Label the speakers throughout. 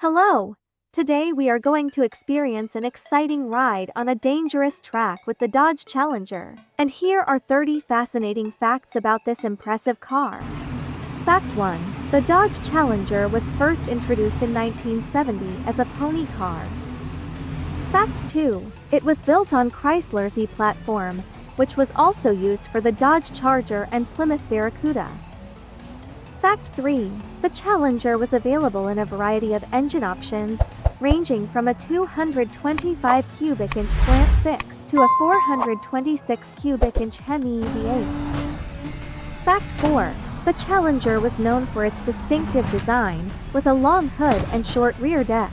Speaker 1: Hello! Today we are going to experience an exciting ride on a dangerous track with the Dodge Challenger. And here are 30 fascinating facts about this impressive car. Fact 1. The Dodge Challenger was first introduced in 1970 as a pony car. Fact 2. It was built on Chrysler's E platform, which was also used for the Dodge Charger and Plymouth Barracuda. Fact 3. The Challenger was available in a variety of engine options, ranging from a 225 cubic inch slant 6 to a 426 cubic inch Hemi V8. Fact 4. The Challenger was known for its distinctive design, with a long hood and short rear deck.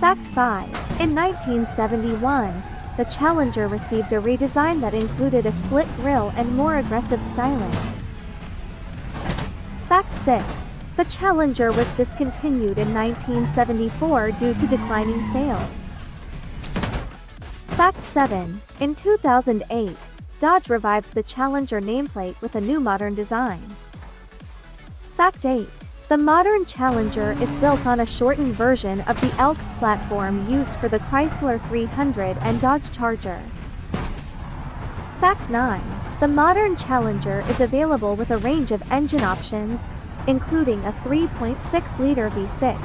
Speaker 1: Fact 5. In 1971, the Challenger received a redesign that included a split grille and more aggressive styling. Fact 6. The Challenger was discontinued in 1974 due to declining sales. Fact 7. In 2008, Dodge revived the Challenger nameplate with a new modern design. Fact 8. The modern Challenger is built on a shortened version of the LX platform used for the Chrysler 300 and Dodge Charger. Fact 9. The modern Challenger is available with a range of engine options, including a 3.6-liter V6,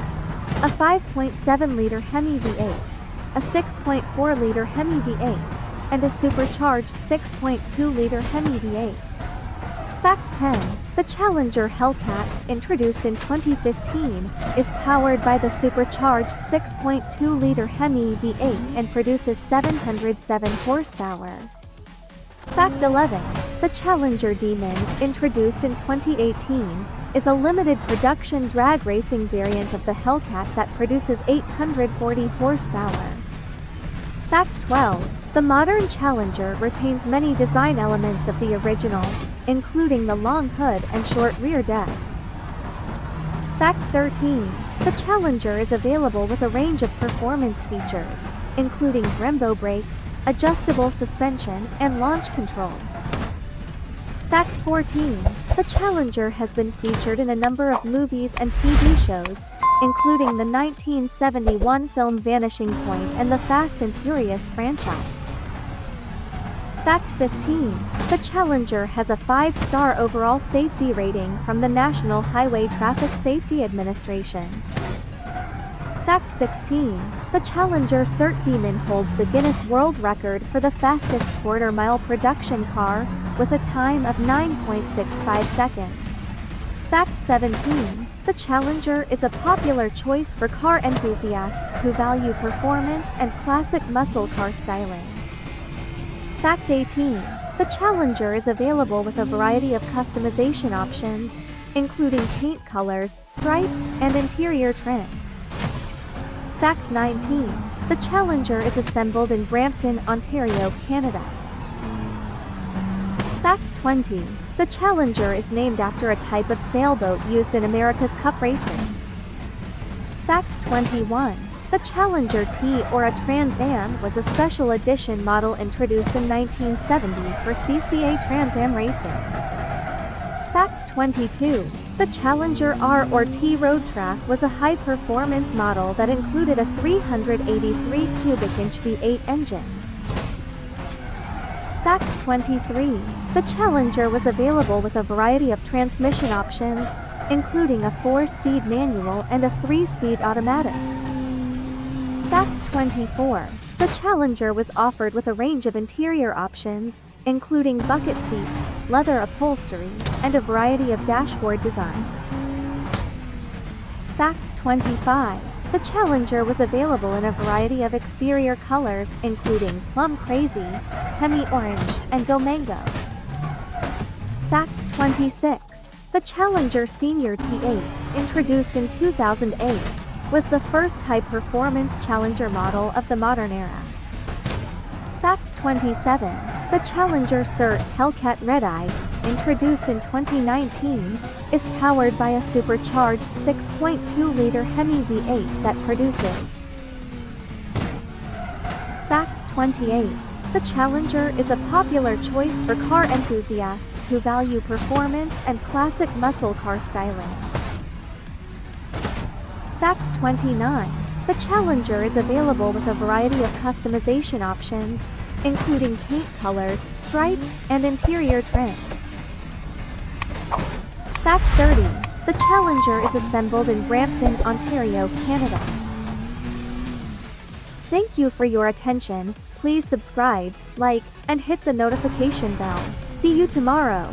Speaker 1: a 5.7-liter Hemi V8, a 6.4-liter Hemi V8, and a supercharged 6.2-liter Hemi V8. Fact 10. The Challenger Hellcat, introduced in 2015, is powered by the supercharged 6.2-liter Hemi V8 and produces 707 horsepower. Fact 11. The Challenger Demon, introduced in 2018, is a limited production drag racing variant of the Hellcat that produces 840 horsepower. Fact 12. The modern Challenger retains many design elements of the original, including the long hood and short rear deck. Fact 13. The Challenger is available with a range of performance features, including Brembo brakes, adjustable suspension, and launch control. Fact 14. The Challenger has been featured in a number of movies and TV shows, including the 1971 film Vanishing Point and the Fast and Furious franchise. Fact 15. The Challenger has a 5-star overall safety rating from the National Highway Traffic Safety Administration. Fact 16. The Challenger SRT Demon holds the Guinness World Record for the fastest quarter-mile production car, with a time of 9.65 seconds. Fact 17. The Challenger is a popular choice for car enthusiasts who value performance and classic muscle car styling. Fact 18. The Challenger is available with a variety of customization options, including paint colors, stripes, and interior trims. Fact 19. The Challenger is assembled in Brampton, Ontario, Canada. Fact 20. The Challenger is named after a type of sailboat used in America's Cup racing. Fact 21. The Challenger T or a Trans Am was a special edition model introduced in 1970 for CCA Trans Am racing. Fact 22. The Challenger R or T Road Track was a high-performance model that included a 383 cubic inch V8 engine. Fact 23. The Challenger was available with a variety of transmission options, including a 4-speed manual and a 3-speed automatic. Fact 24. The Challenger was offered with a range of interior options, including bucket seats, leather upholstery, and a variety of dashboard designs. Fact 25. The Challenger was available in a variety of exterior colors including Plum Crazy, Hemi Orange, and Go Mango. Fact 26. The Challenger SRT8, introduced in 2008, was the first high-performance Challenger model of the modern era. Fact 27. The Challenger SRT Hellcat Redeye, introduced in 2019, is powered by a supercharged 6.2-liter Hemi V8 that produces. Fact 28. The Challenger is a popular choice for car enthusiasts who value performance and classic muscle car styling. Fact 29. The Challenger is available with a variety of customization options, including paint colors, stripes, and interior trims. Fact 30. The Challenger is assembled in Brampton, Ontario, Canada. Thank you for your attention. Please subscribe, like, and hit the notification bell. See you tomorrow.